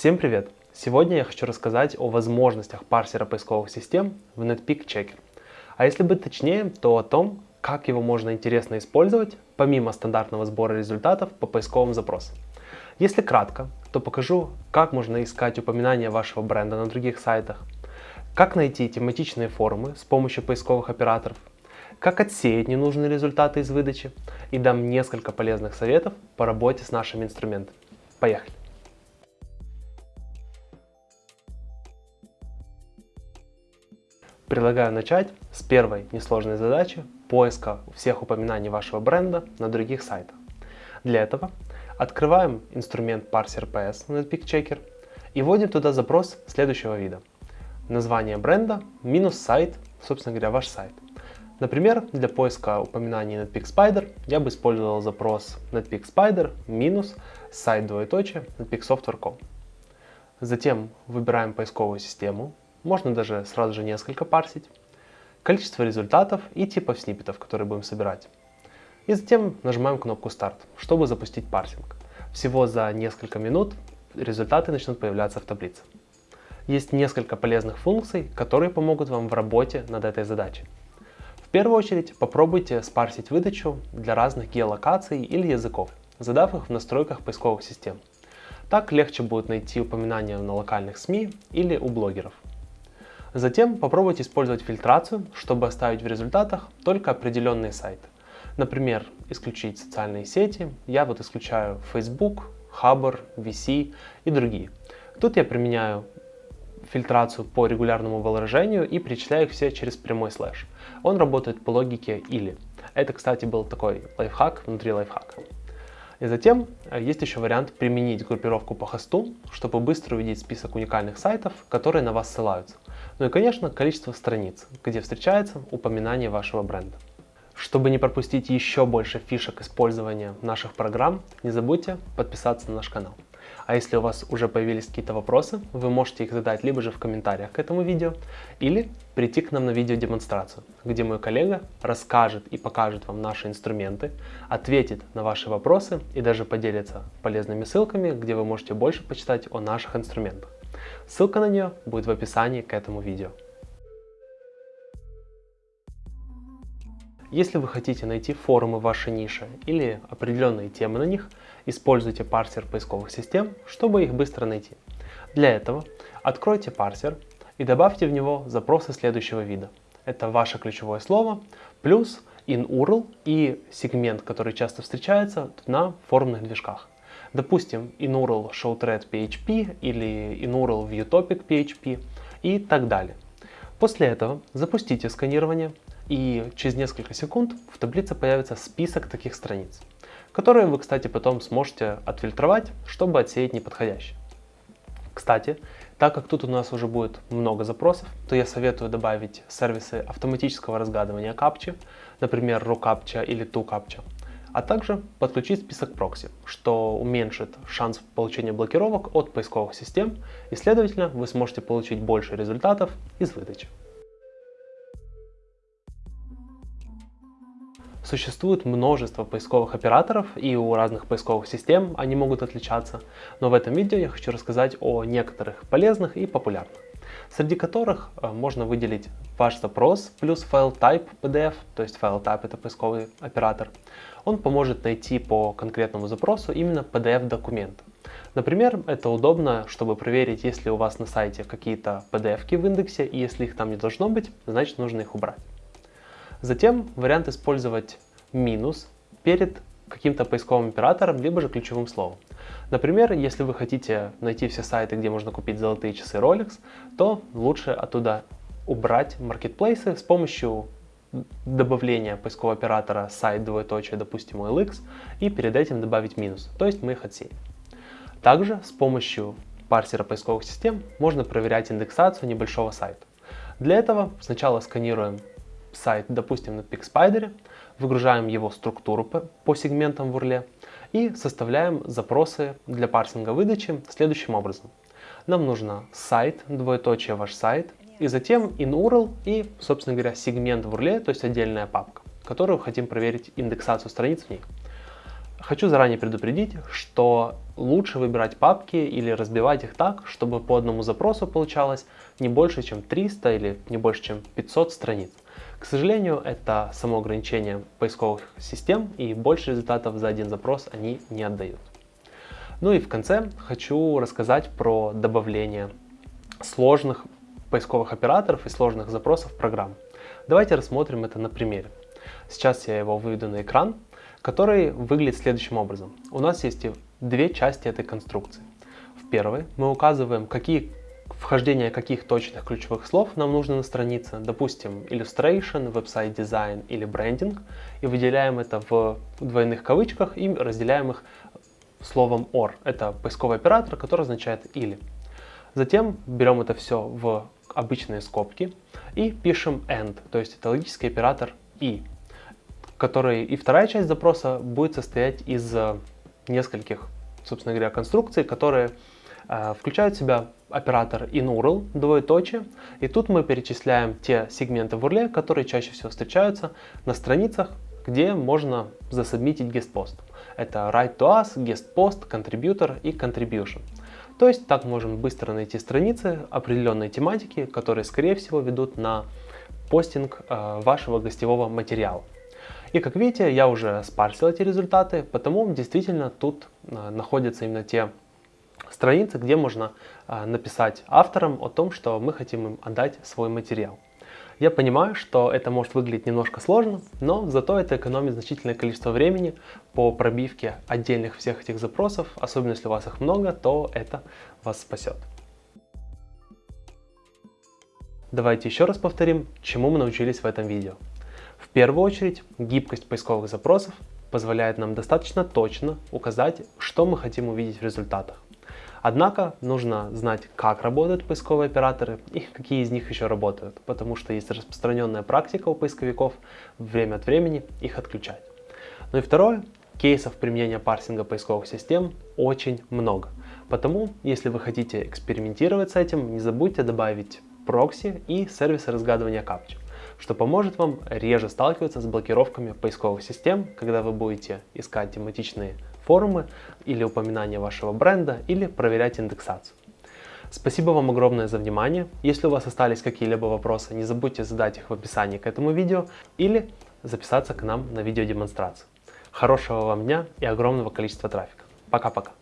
Всем привет! Сегодня я хочу рассказать о возможностях парсера поисковых систем в NetPeak Checker. А если быть точнее, то о том, как его можно интересно использовать, помимо стандартного сбора результатов по поисковым запросам. Если кратко, то покажу, как можно искать упоминания вашего бренда на других сайтах, как найти тематичные форумы с помощью поисковых операторов, как отсеять ненужные результаты из выдачи и дам несколько полезных советов по работе с нашими инструментами. Поехали! Предлагаю начать с первой несложной задачи поиска всех упоминаний вашего бренда на других сайтах. Для этого открываем инструмент Parser PS на NetPeak и вводим туда запрос следующего вида. Название бренда минус сайт, собственно говоря, ваш сайт. Например, для поиска упоминаний Netpeak Spider я бы использовал запрос Netpeak Spider минус сайт двоеточие netpeaksoftware.com. Затем выбираем поисковую систему, можно даже сразу же несколько парсить, количество результатов и типов сниппетов, которые будем собирать. И затем нажимаем кнопку старт, чтобы запустить парсинг. Всего за несколько минут результаты начнут появляться в таблице. Есть несколько полезных функций, которые помогут вам в работе над этой задачей. В первую очередь попробуйте спарсить выдачу для разных геолокаций или языков, задав их в настройках поисковых систем. Так легче будет найти упоминания на локальных СМИ или у блогеров. Затем попробуйте использовать фильтрацию, чтобы оставить в результатах только определенные сайты. Например, исключить социальные сети. Я вот исключаю Facebook, Хабр, VC и другие. Тут я применяю фильтрацию по регулярному выражению и перечисляю их все через прямой слэш. Он работает по логике или. Это, кстати, был такой лайфхак внутри лайфхака. И затем э, есть еще вариант применить группировку по хосту, чтобы быстро увидеть список уникальных сайтов, которые на вас ссылаются. Ну и, конечно, количество страниц, где встречается упоминание вашего бренда. Чтобы не пропустить еще больше фишек использования наших программ, не забудьте подписаться на наш канал. А если у вас уже появились какие-то вопросы, вы можете их задать либо же в комментариях к этому видео, или прийти к нам на видеодемонстрацию, где мой коллега расскажет и покажет вам наши инструменты, ответит на ваши вопросы и даже поделится полезными ссылками, где вы можете больше почитать о наших инструментах. Ссылка на нее будет в описании к этому видео. Если вы хотите найти форумы вашей нише или определенные темы на них, используйте парсер поисковых систем, чтобы их быстро найти. Для этого откройте парсер и добавьте в него запросы следующего вида. Это ваше ключевое слово плюс in-URL и сегмент, который часто встречается на форумных движках. Допустим, in-URL showthread PHP или in-URL viewtopic PHP и так далее. После этого запустите сканирование и через несколько секунд в таблице появится список таких страниц, которые вы, кстати, потом сможете отфильтровать, чтобы отсеять неподходящие. Кстати, так как тут у нас уже будет много запросов, то я советую добавить сервисы автоматического разгадывания капчи, например, RuCAPTCHA или ToCAPTCHA, а также подключить список прокси, что уменьшит шанс получения блокировок от поисковых систем и, следовательно, вы сможете получить больше результатов из выдачи. Существует множество поисковых операторов, и у разных поисковых систем они могут отличаться, но в этом видео я хочу рассказать о некоторых полезных и популярных, среди которых э, можно выделить ваш запрос плюс файл type PDF, то есть файл type это поисковый оператор. Он поможет найти по конкретному запросу именно PDF документ. Например, это удобно, чтобы проверить, если у вас на сайте какие-то PDF в индексе, и если их там не должно быть, значит нужно их убрать. Затем вариант использовать минус перед каким-то поисковым оператором, либо же ключевым словом. Например, если вы хотите найти все сайты, где можно купить золотые часы Rolex, то лучше оттуда убрать маркетплейсы с помощью добавления поискового оператора сайт двоеточие, допустим, OLX, и перед этим добавить минус, то есть мы их отсеем. Также с помощью парсера поисковых систем можно проверять индексацию небольшого сайта. Для этого сначала сканируем сайт, допустим, на PixSpider, выгружаем его структуру по, сегментам в URL и составляем запросы для парсинга выдачи следующим образом. Нам нужно сайт, двоеточие ваш сайт, и затем in-URL и, собственно говоря, сегмент в URL, то есть отдельная папка, которую хотим проверить индексацию страниц в ней. Хочу заранее предупредить, что лучше выбирать папки или разбивать их так, чтобы по одному запросу получалось не больше, чем 300 или не больше, чем 500 страниц. К сожалению, это само ограничение поисковых систем и больше результатов за один запрос они не отдают. Ну и в конце хочу рассказать про добавление сложных поисковых операторов и сложных запросов в программу. Давайте рассмотрим это на примере. Сейчас я его выведу на экран который выглядит следующим образом. У нас есть две части этой конструкции. В первой мы указываем, какие вхождение каких точных ключевых слов нам нужно на странице, допустим, illustration, веб-сайт дизайн или брендинг, и выделяем это в двойных кавычках и разделяем их словом or. Это поисковый оператор, который означает или. Затем берем это все в обычные скобки и пишем and, то есть это логический оператор и который и вторая часть запроса будет состоять из э, нескольких, собственно говоря, конструкций, которые э, включают в себя оператор inURL, двоеточие, и тут мы перечисляем те сегменты в URL, которые чаще всего встречаются на страницах, где можно засубмитить guest-пост. Это write to us, guest-post, contributor и contribution. То есть так можем быстро найти страницы определенной тематики, которые скорее всего ведут на постинг э, вашего гостевого материала. И как видите, я уже спарсил эти результаты, потому действительно тут а, находятся именно те страницы, где можно а, написать авторам о том, что мы хотим им отдать свой материал. Я понимаю, что это может выглядеть немножко сложно, но зато это экономит значительное количество времени по пробивке отдельных всех этих запросов, особенно если у вас их много, то это вас спасет. Давайте еще раз повторим, чему мы научились в этом видео. В первую очередь, гибкость поисковых запросов позволяет нам достаточно точно указать, что мы хотим увидеть в результатах. Однако нужно знать, как работают поисковые операторы и какие из них еще работают, потому что есть распространенная практика у поисковиков время от времени их отключать. Ну и второе, кейсов применения парсинга поисковых систем очень много. Потому, если вы хотите экспериментировать с этим, не забудьте добавить прокси и сервисы разгадывания капчи что поможет вам реже сталкиваться с блокировками поисковых систем, когда вы будете искать тематичные форумы или упоминания вашего бренда или проверять индексацию. Спасибо вам огромное за внимание. Если у вас остались какие-либо вопросы, не забудьте задать их в описании к этому видео или записаться к нам на видеодемонстрацию. Хорошего вам дня и огромного количества трафика. Пока-пока.